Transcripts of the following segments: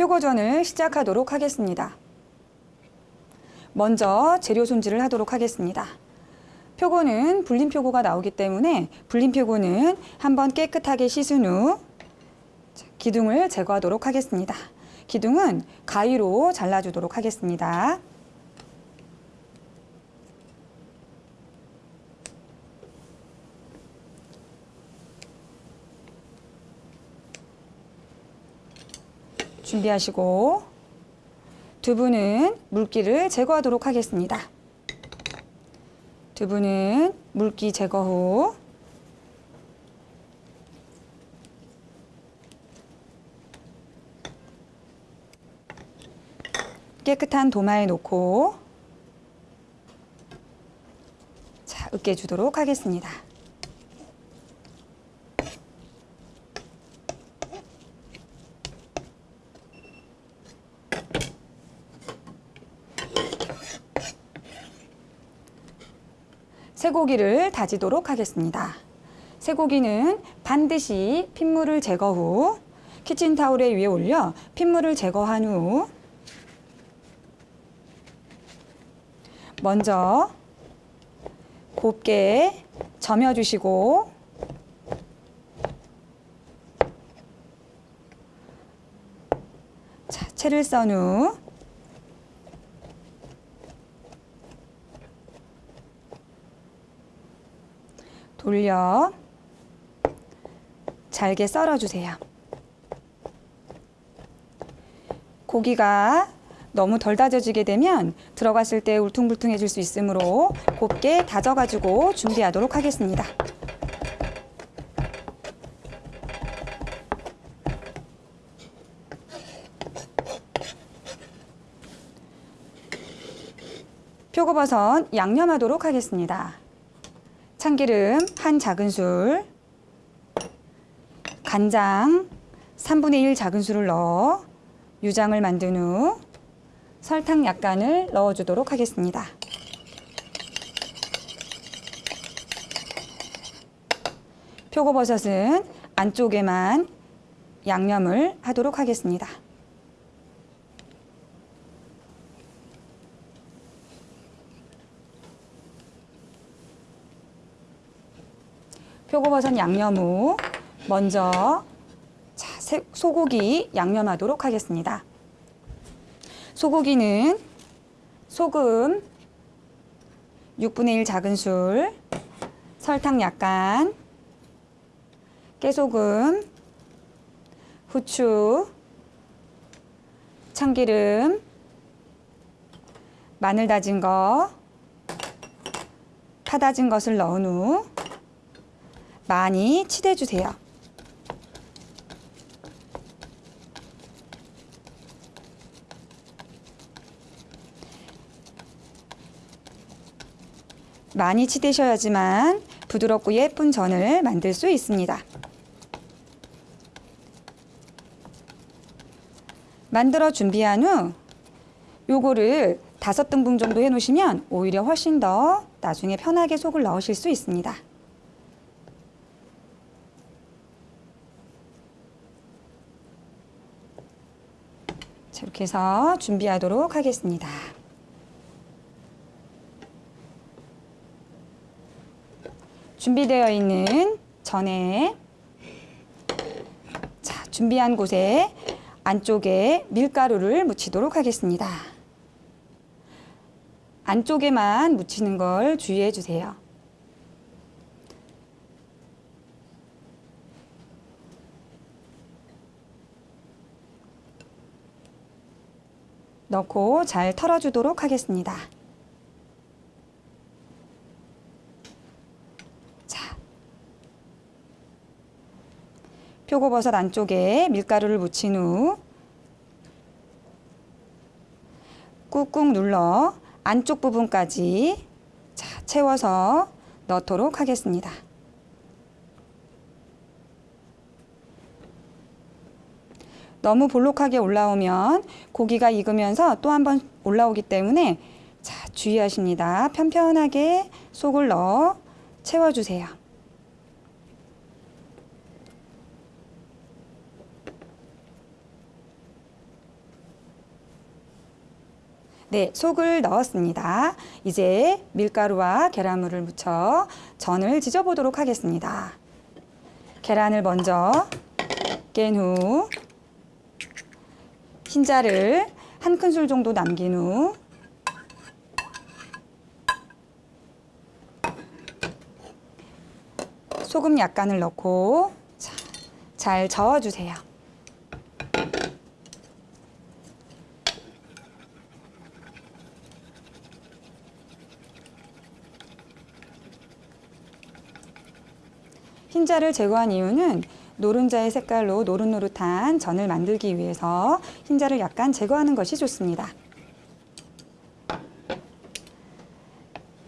표고전을 시작하도록 하겠습니다. 먼저 재료 손질을 하도록 하겠습니다. 표고는 불린 표고가 나오기 때문에 불린 표고는 한번 깨끗하게 씻은 후 기둥을 제거하도록 하겠습니다. 기둥은 가위로 잘라주도록 하겠습니다. 준비하시고 두부는 물기를 제거하도록 하겠습니다. 두부는 물기 제거 후 깨끗한 도마에 놓고 자, 으깨주도록 하겠습니다. 쇠고기를 다지도록 하겠습니다. 쇠고기는 반드시 핏물을 제거 후 키친타올에 위에 올려 핏물을 제거한 후 먼저 곱게 점여주시고 자, 채를 썬 후 돌려 잘게 썰어주세요. 고기가 너무 덜 다져지게 되면 들어갔을 때 울퉁불퉁해질 수 있으므로 곱게 다져가지고 준비하도록 하겠습니다. 표고버섯 양념하도록 하겠습니다. 참기름 한 작은술, 간장 3분의 1 작은술을 넣어 유장을 만든 후 설탕 약간을 넣어주도록 하겠습니다. 표고버섯은 안쪽에만 양념을 하도록 하겠습니다. 표고버섯 양념 후 먼저 자, 소고기 양념하도록 하겠습니다. 소고기는 소금 6분의 1 작은술, 설탕 약간, 깨소금, 후추, 참기름, 마늘 다진 거, 파 다진 것을 넣은 후 많이 치대주세요. 많이 치대셔야지만 부드럽고 예쁜 전을 만들 수 있습니다. 만들어 준비한 후 요거를 다섯 등분 정도 해 놓으시면 오히려 훨씬 더 나중에 편하게 속을 넣으실 수 있습니다. 이렇게 해서 준비하도록 하겠습니다. 준비되어 있는 전에 자, 준비한 곳에 안쪽에 밀가루를 묻히도록 하겠습니다. 안쪽에만 묻히는 걸 주의해 주세요. 넣고 잘 털어주도록 하겠습니다. 자, 표고버섯 안쪽에 밀가루를 묻힌 후 꾹꾹 눌러 안쪽 부분까지 자, 채워서 넣도록 하겠습니다. 너무 볼록하게 올라오면 고기가 익으면서 또 한 번 올라오기 때문에 자, 주의하십니다. 편편하게 속을 넣어 채워주세요. 네, 속을 넣었습니다. 이제 밀가루와 계란물을 묻혀 전을 지져보도록 하겠습니다. 계란을 먼저 깬 후 흰자를 한 큰술 정도 남긴 후 소금 약간을 넣고 자, 잘 저어주세요. 흰자를 제거한 이유는 노른자의 색깔로 노릇노릇한 전을 만들기 위해서 흰자를 약간 제거하는 것이 좋습니다.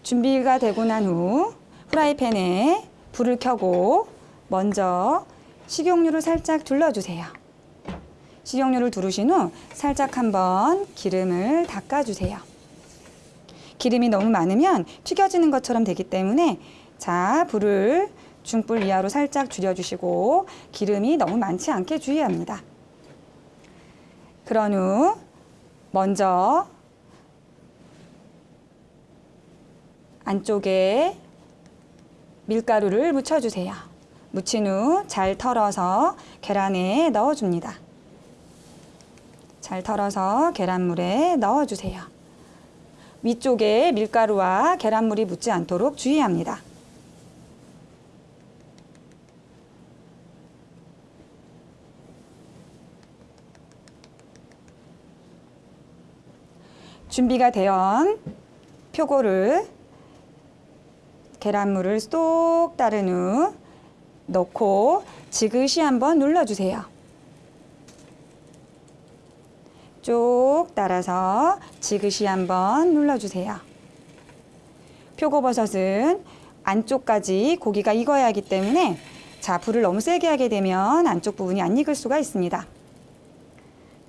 준비가 되고 난후 후라이팬에 불을 켜고 먼저 식용유를 살짝 둘러주세요. 식용유를 두르신 후 살짝 한번 기름을 닦아주세요. 기름이 너무 많으면 튀겨지는 것처럼 되기 때문에 자 불을 중불 이하로 살짝 줄여주시고 기름이 너무 많지 않게 주의합니다. 그런 후 먼저 안쪽에 밀가루를 묻혀주세요. 묻힌 후 잘 털어서 계란에 넣어줍니다. 잘 털어서 계란물에 넣어주세요. 위쪽에 밀가루와 계란물이 묻지 않도록 주의합니다. 준비가 되온 표고를 계란물을 쏙 따른 후 넣고 지그시 한번 눌러주세요. 쭉 따라서 지그시 한번 눌러주세요. 표고버섯은 안쪽까지 고기가 익어야 하기 때문에 자 불을 너무 세게 하게 되면 안쪽 부분이 안 익을 수가 있습니다.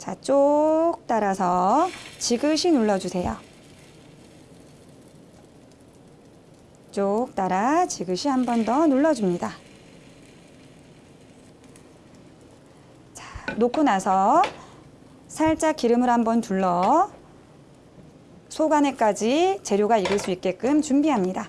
자, 쭉 따라서 지그시 눌러주세요. 쭉 따라 지그시 한 번 더 눌러줍니다. 자, 놓고 나서 살짝 기름을 한번 둘러 속 안에까지 재료가 익을 수 있게끔 준비합니다.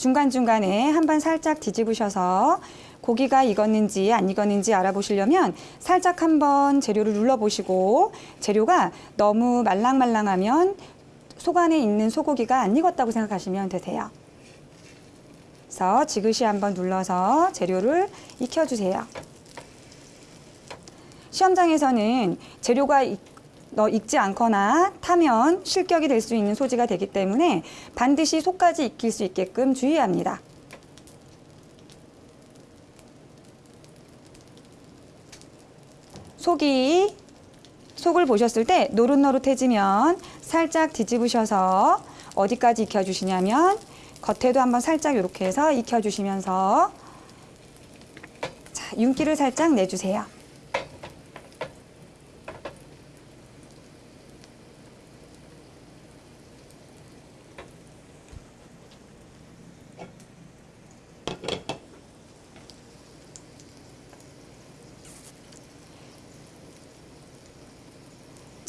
중간중간에 한번 살짝 뒤집으셔서 고기가 익었는지 안 익었는지 알아보시려면 살짝 한번 재료를 눌러보시고 재료가 너무 말랑말랑하면 속 안에 있는 소고기가 안 익었다고 생각하시면 되세요. 그래서 지그시 한번 눌러서 재료를 익혀주세요. 시험장에서는 재료가 너 익지 않거나 타면 실격이 될 수 있는 소지가 되기 때문에 반드시 속까지 익힐 수 있게끔 주의합니다. 속이 속을 보셨을 때 노릇노릇해지면 살짝 뒤집으셔서 어디까지 익혀주시냐면 겉에도 한번 살짝 이렇게 해서 익혀주시면서 자, 윤기를 살짝 내주세요.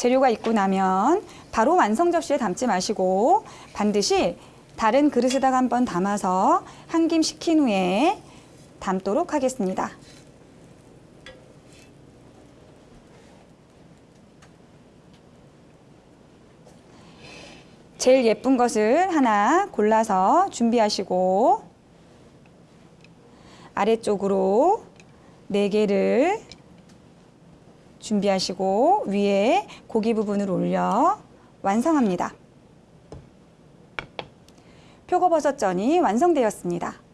재료가 있고 나면 바로 완성 접시에 담지 마시고 반드시 다른 그릇에다가 한번 담아서 한 김 식힌 후에 담도록 하겠습니다. 제일 예쁜 것을 하나 골라서 준비하시고 아래쪽으로 네 개를 준비하시고 위에 고기 부분을 올려 완성합니다. 표고버섯전이 완성되었습니다.